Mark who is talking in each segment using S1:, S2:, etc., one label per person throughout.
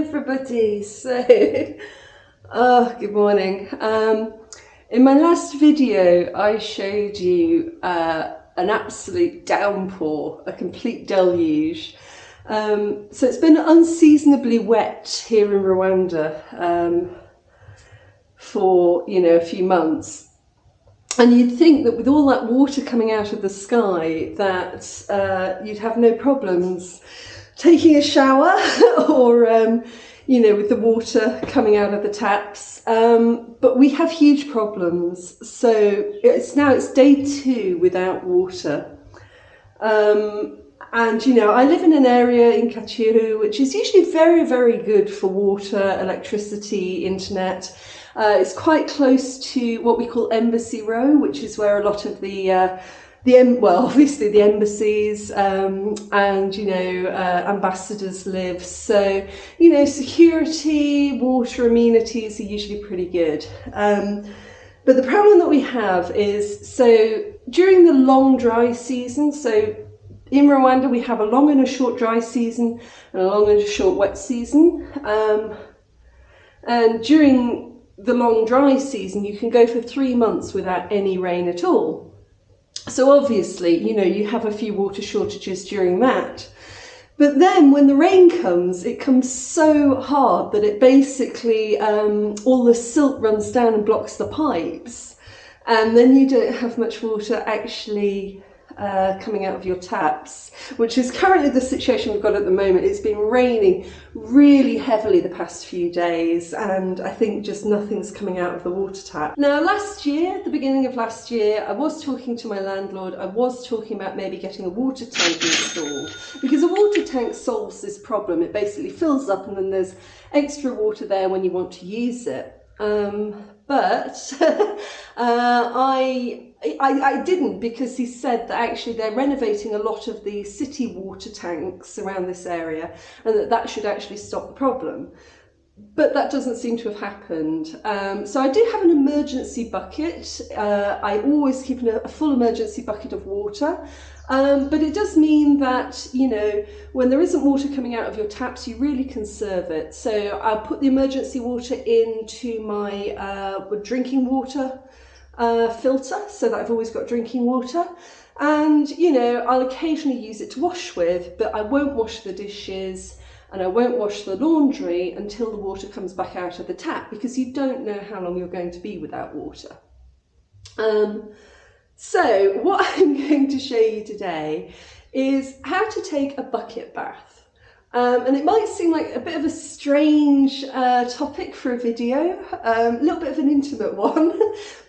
S1: everybody. So, oh, good morning. Um, in my last video, I showed you uh, an absolute downpour, a complete deluge. Um, so it's been unseasonably wet here in Rwanda um, for, you know, a few months. And you'd think that with all that water coming out of the sky that uh, you'd have no problems taking a shower or, um, you know, with the water coming out of the taps. Um, but we have huge problems. So it's now it's day two without water. Um, and, you know, I live in an area in Kacyiru, which is usually very, very good for water, electricity, internet. Uh, it's quite close to what we call Embassy Row, which is where a lot of the uh, the well, obviously the embassies um, and you know uh, ambassadors live. So you know security, water amenities are usually pretty good. Um, but the problem that we have is so during the long dry season. So in Rwanda we have a long and a short dry season and a long and a short wet season. Um, and during the long dry season, you can go for three months without any rain at all. So obviously, you know, you have a few water shortages during that. But then when the rain comes, it comes so hard that it basically, um, all the silt runs down and blocks the pipes. And then you don't have much water actually uh, coming out of your taps, which is currently the situation we've got at the moment. It's been raining really heavily the past few days, and I think just nothing's coming out of the water tap. Now, last year, the beginning of last year, I was talking to my landlord, I was talking about maybe getting a water tank installed, because a water tank solves this problem. It basically fills up and then there's extra water there when you want to use it. Um, but uh, I I, I didn't because he said that actually they're renovating a lot of the city water tanks around this area and that that should actually stop the problem. But that doesn't seem to have happened. Um, so I do have an emergency bucket. Uh, I always keep a, a full emergency bucket of water. Um, but it does mean that, you know, when there isn't water coming out of your taps, you really conserve it. So I'll put the emergency water into my uh, drinking water filter so that I've always got drinking water. And, you know, I'll occasionally use it to wash with, but I won't wash the dishes and I won't wash the laundry until the water comes back out of the tap because you don't know how long you're going to be without water. Um, so what I'm going to show you today is how to take a bucket bath. Um, and it might seem like a bit of a strange uh, topic for a video, um, a little bit of an intimate one,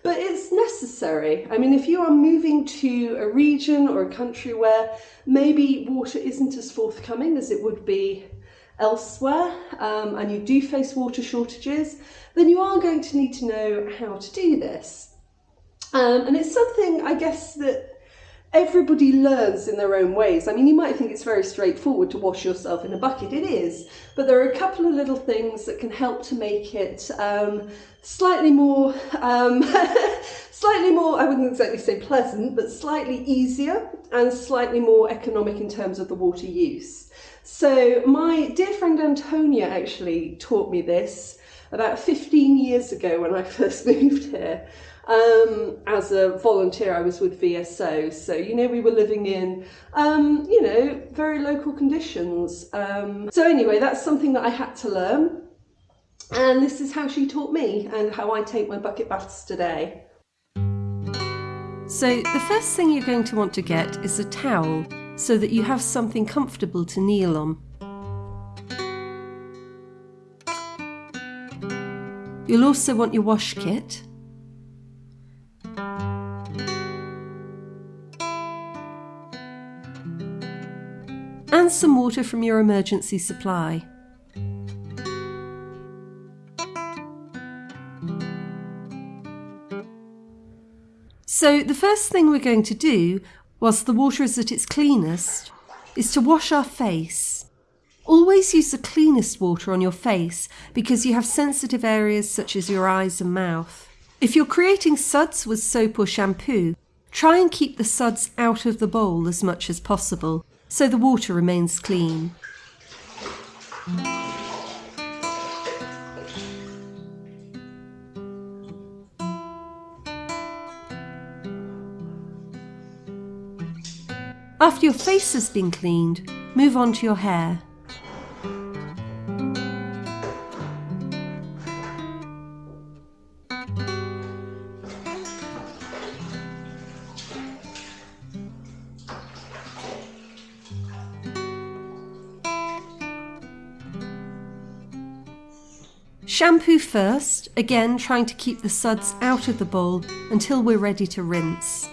S1: but it's necessary. I mean, if you are moving to a region or a country where maybe water isn't as forthcoming as it would be elsewhere, um, and you do face water shortages, then you are going to need to know how to do this. Um, and it's something, I guess, that everybody learns in their own ways. I mean, you might think it's very straightforward to wash yourself in a bucket. It is, but there are a couple of little things that can help to make it um, slightly more, um, slightly more, I wouldn't exactly say pleasant, but slightly easier and slightly more economic in terms of the water use. So my dear friend Antonia actually taught me this about 15 years ago when I first moved here. Um, as a volunteer, I was with VSO, so you know we were living in, um, you know, very local conditions. Um, so anyway, that's something that I had to learn, and this is how she taught me and how I take my bucket baths today.
S2: So the first thing you're going to want to get is a towel so that you have something comfortable to kneel on. You'll also want your wash kit and some water from your emergency supply. So the first thing we're going to do, whilst the water is at its cleanest, is to wash our face. Always use the cleanest water on your face because you have sensitive areas such as your eyes and mouth. If you're creating suds with soap or shampoo, try and keep the suds out of the bowl as much as possible so the water remains clean. After your face has been cleaned, move on to your hair. Shampoo first, again trying to keep the suds out of the bowl until we're ready to rinse.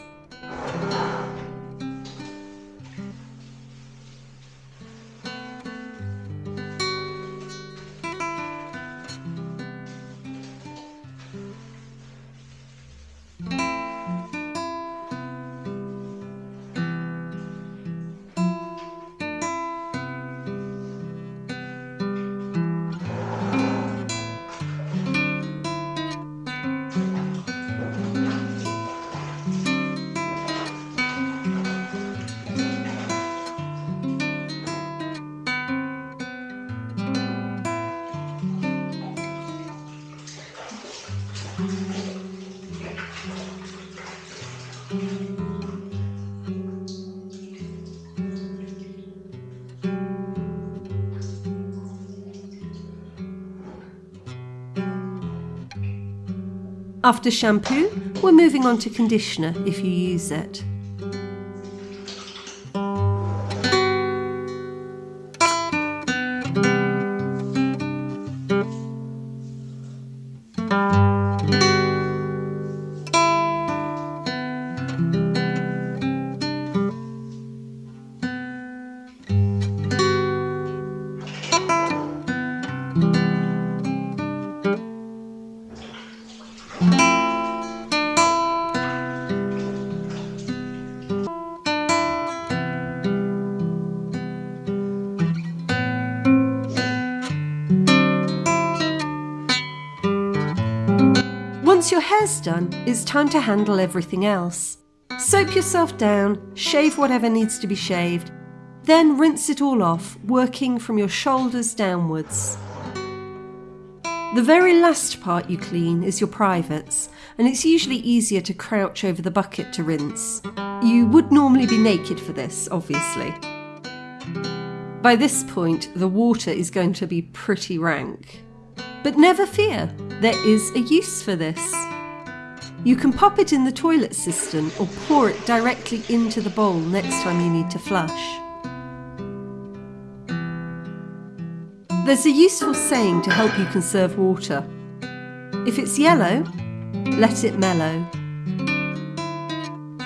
S2: After shampoo, we're moving on to conditioner if you use it. Done, it's time to handle everything else. Soap yourself down, shave whatever needs to be shaved, then rinse it all off, working from your shoulders downwards. The very last part you clean is your privates, and it's usually easier to crouch over the bucket to rinse. You would normally be naked for this, obviously. By this point, the water is going to be pretty rank. But never fear, there is a use for this. You can pop it in the toilet cistern or pour it directly into the bowl next time you need to flush. There's a useful saying to help you conserve water. If it's yellow, let it mellow.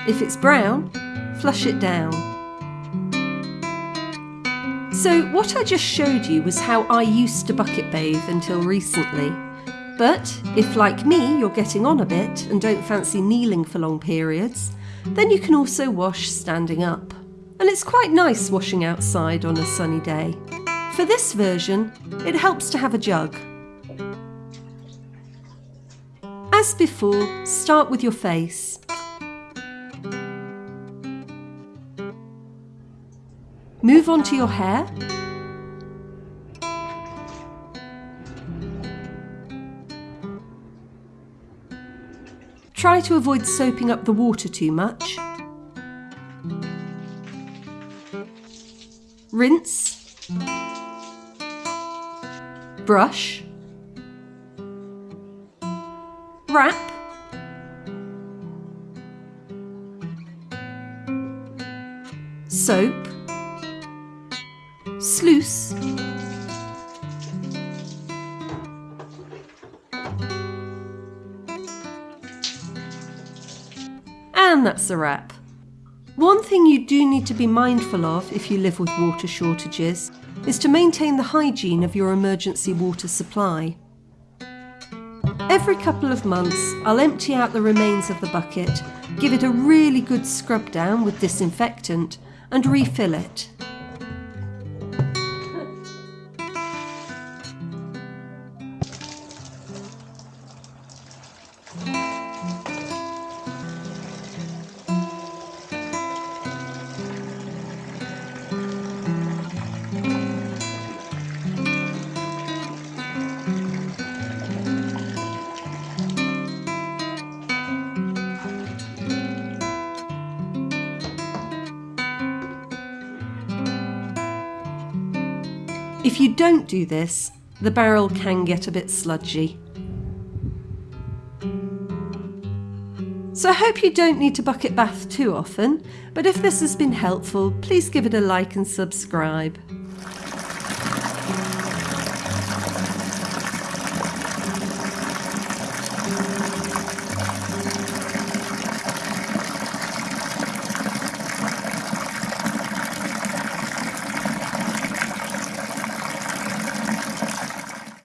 S2: If it's brown, flush it down. So what I just showed you was how I used to bucket bathe until recently. But if, like me, you're getting on a bit and don't fancy kneeling for long periods, then you can also wash standing up. And it's quite nice washing outside on a sunny day. For this version, it helps to have a jug. As before, start with your face. Move on to your hair. Try to avoid soaping up the water too much. Rinse. Brush. Wrap. Soap sluice, and that's a wrap. One thing you do need to be mindful of if you live with water shortages is to maintain the hygiene of your emergency water supply. Every couple of months, I'll empty out the remains of the bucket, give it a really good scrub down with disinfectant, and refill it. If you don't do this, the barrel can get a bit sludgy. So I hope you don't need to bucket bath too often, but if this has been helpful, please give it a like and subscribe.